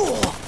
Oh.